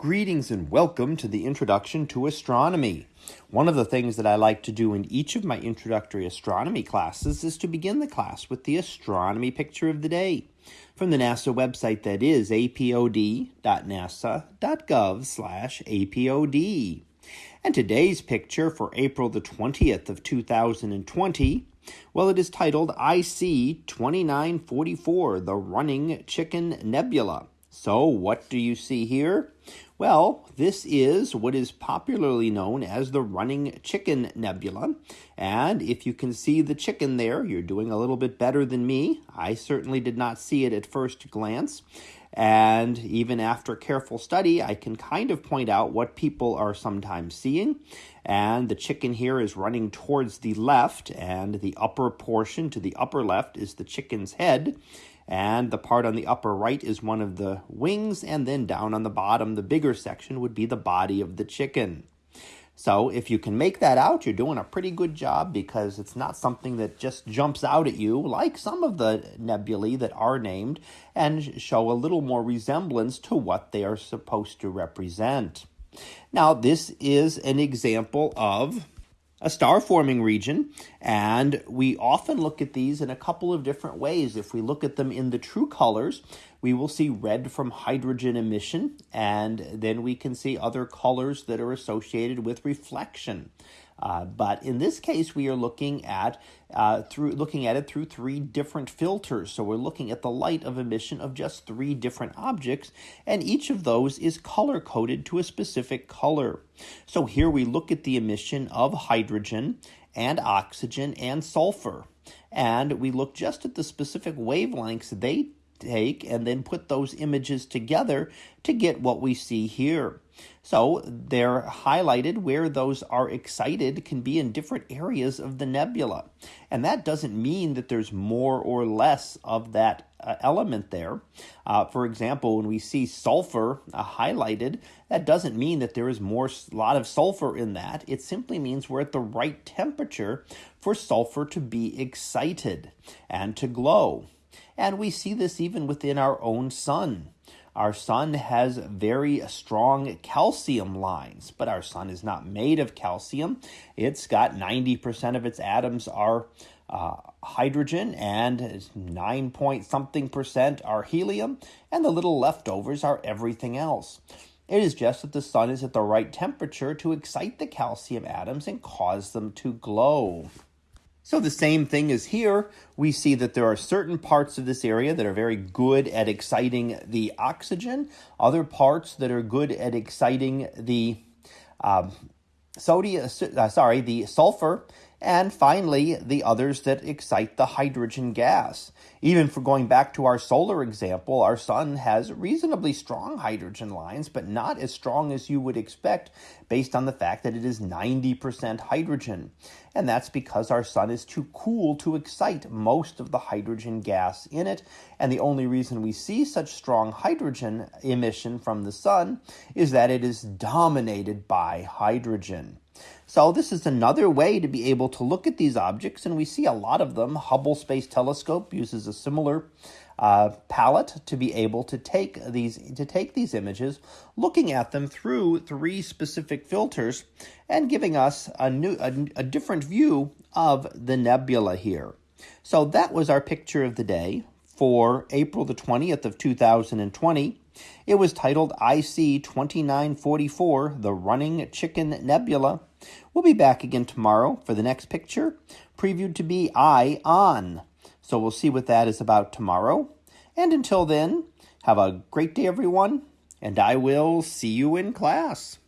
Greetings and welcome to the Introduction to Astronomy. One of the things that I like to do in each of my introductory astronomy classes is to begin the class with the astronomy picture of the day from the NASA website that is apod.nasa.gov/apod. And today's picture for April the 20th of 2020, well it is titled IC 2944, the running chicken nebula. So, what do you see here? Well, this is what is popularly known as the running chicken nebula. And if you can see the chicken there, you're doing a little bit better than me. I certainly did not see it at first glance. And even after careful study, I can kind of point out what people are sometimes seeing. And the chicken here is running towards the left, and the upper portion to the upper left is the chicken's head and the part on the upper right is one of the wings, and then down on the bottom, the bigger section would be the body of the chicken. So if you can make that out, you're doing a pretty good job because it's not something that just jumps out at you like some of the nebulae that are named and show a little more resemblance to what they are supposed to represent. Now, this is an example of a star forming region, and we often look at these in a couple of different ways. If we look at them in the true colors, we will see red from hydrogen emission, and then we can see other colors that are associated with reflection. Uh, but in this case, we are looking at uh, through looking at it through three different filters. So we're looking at the light of emission of just three different objects, and each of those is color coded to a specific color. So here we look at the emission of hydrogen and oxygen and sulfur. And we look just at the specific wavelengths they take and then put those images together to get what we see here. So they're highlighted where those are excited can be in different areas of the nebula. And that doesn't mean that there's more or less of that uh, element there. Uh, for example, when we see sulfur uh, highlighted, that doesn't mean that there is more lot of sulfur in that. It simply means we're at the right temperature for sulfur to be excited and to glow. And we see this even within our own sun. Our sun has very strong calcium lines, but our sun is not made of calcium. It's got 90% of its atoms are uh, hydrogen and 9 point something percent are helium, and the little leftovers are everything else. It is just that the sun is at the right temperature to excite the calcium atoms and cause them to glow. So the same thing is here. We see that there are certain parts of this area that are very good at exciting the oxygen, other parts that are good at exciting the um, sodium, uh, sorry, the sulfur, and finally, the others that excite the hydrogen gas. Even for going back to our solar example, our sun has reasonably strong hydrogen lines, but not as strong as you would expect based on the fact that it is 90% hydrogen. And that's because our sun is too cool to excite most of the hydrogen gas in it. And the only reason we see such strong hydrogen emission from the sun is that it is dominated by hydrogen. So this is another way to be able to look at these objects, and we see a lot of them. Hubble Space Telescope uses a similar uh, palette to be able to take these to take these images, looking at them through three specific filters, and giving us a new a, a different view of the nebula here. So that was our picture of the day for April the 20th of 2020. It was titled IC 2944, The Running Chicken Nebula. We'll be back again tomorrow for the next picture, previewed to be Eye On. So we'll see what that is about tomorrow. And until then, have a great day, everyone, and I will see you in class.